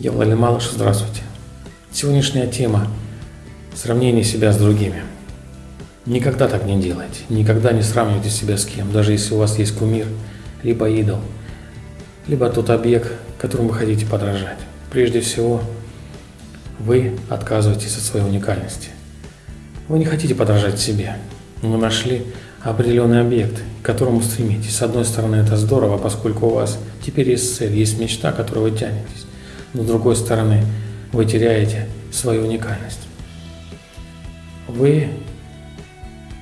Я Владимир Малыш, здравствуйте. Сегодняшняя тема – сравнение себя с другими. Никогда так не делайте, никогда не сравнивайте себя с кем, даже если у вас есть кумир, либо идол, либо тот объект, которому вы хотите подражать. Прежде всего, вы отказываетесь от своей уникальности. Вы не хотите подражать себе, но нашли определенный объект, к которому стремитесь. С одной стороны, это здорово, поскольку у вас теперь есть цель, есть мечта, к которой вы тянетесь но с другой стороны вы теряете свою уникальность. Вы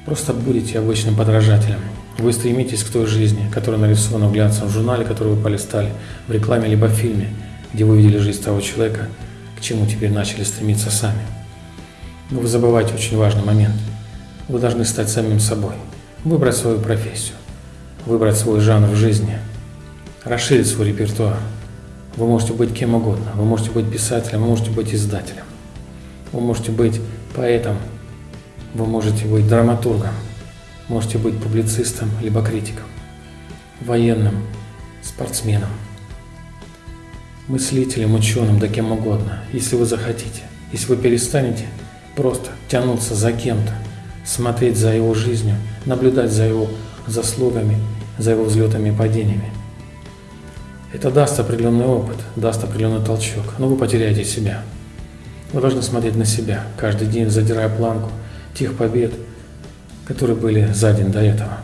просто будете обычным подражателем. Вы стремитесь к той жизни, которая нарисована в глянцевом журнале, который вы полистали, в рекламе либо в фильме, где вы видели жизнь того человека, к чему теперь начали стремиться сами. Но вы забываете очень важный момент. Вы должны стать самим собой, выбрать свою профессию, выбрать свой жанр в жизни, расширить свой репертуар – вы можете быть кем угодно. Вы можете быть писателем, вы можете быть издателем. Вы можете быть поэтом, вы можете быть драматургом, можете быть публицистом, либо критиком, военным, спортсменом, мыслителем, ученым, да кем угодно, если вы захотите. Если вы перестанете просто тянуться за кем-то, смотреть за его жизнью, наблюдать за его заслугами, за его взлетами и падениями, это даст определенный опыт, даст определенный толчок, но вы потеряете себя. Вы должны смотреть на себя, каждый день задирая планку тех побед, которые были за день до этого.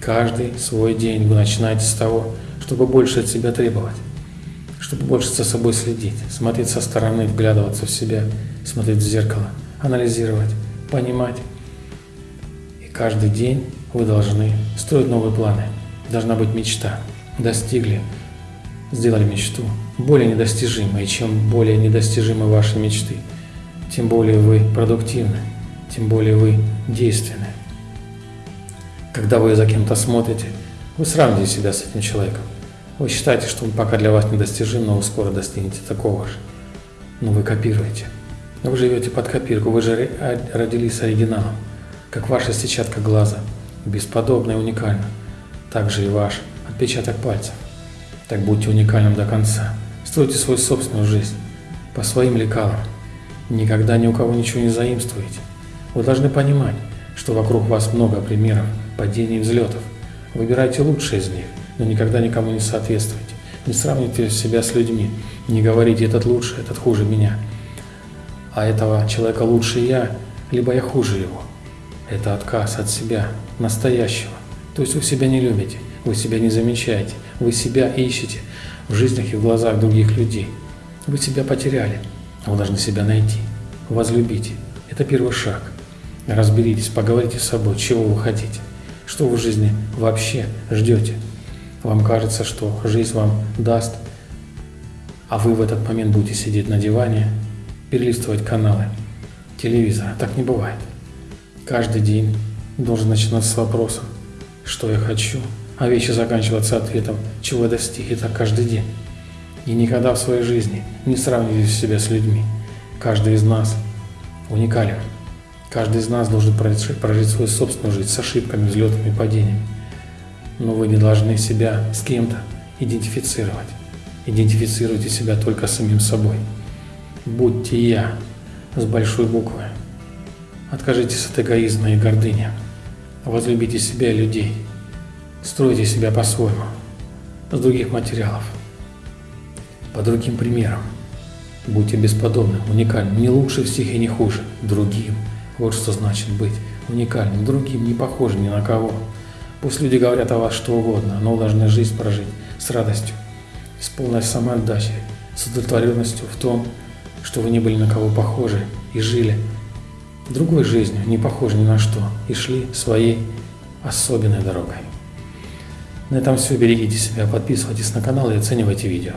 Каждый свой день вы начинаете с того, чтобы больше от себя требовать, чтобы больше за собой следить, смотреть со стороны, вглядываться в себя, смотреть в зеркало, анализировать, понимать. И каждый день вы должны строить новые планы. Должна быть мечта. Достигли, сделали мечту более недостижимой. И чем более недостижимы ваши мечты, тем более вы продуктивны, тем более вы действенны. Когда вы за кем-то смотрите, вы сравниваете себя с этим человеком. Вы считаете, что он пока для вас недостижим, но вы скоро достигнете такого же. Но вы копируете. Вы живете под копирку, вы же родились оригиналом, как ваша сетчатка глаза, бесподобно и уникально. Также и ваш отпечаток пальцев. Так будьте уникальным до конца. Стройте свою собственную жизнь по своим лекалам. Никогда ни у кого ничего не заимствуйте. Вы должны понимать, что вокруг вас много примеров падений и взлетов. Выбирайте лучшие из них, но никогда никому не соответствуйте. Не сравнивайте себя с людьми. Не говорите, этот лучше, этот хуже меня. А этого человека лучше я, либо я хуже его. Это отказ от себя, настоящего. То есть вы себя не любите. Вы себя не замечаете, вы себя ищете в жизнях и в глазах других людей. Вы себя потеряли, вы должны себя найти, возлюбите. Это первый шаг. Разберитесь, поговорите с собой, чего вы хотите, что вы в жизни вообще ждете. Вам кажется, что жизнь вам даст, а вы в этот момент будете сидеть на диване, перелистывать каналы телевизора. Так не бывает. Каждый день должен начинаться с вопроса, что я хочу, а вещи заканчиваться ответом, чего я достиг, и так каждый день. И никогда в своей жизни не сравнивайте себя с людьми. Каждый из нас уникален. Каждый из нас должен прожить, прожить свою собственную жизнь с ошибками, взлетами и падениями. Но вы не должны себя с кем-то идентифицировать. Идентифицируйте себя только самим собой. Будьте «я» с большой буквы. Откажитесь от эгоизма и гордыни. Возлюбите себя и людей – Стройте себя по-своему, с других материалов, по другим примерам. Будьте бесподобным, уникальным, не лучше всех и не хуже, другим. Вот что значит быть уникальным, другим, не похожим ни на кого. Пусть люди говорят о вас что угодно, но должны жизнь прожить с радостью, с полной самоотдачей, с удовлетворенностью в том, что вы не были на кого похожи и жили другой жизнью, не похожей ни на что, и шли своей особенной дорогой. На этом все. Берегите себя, подписывайтесь на канал и оценивайте видео.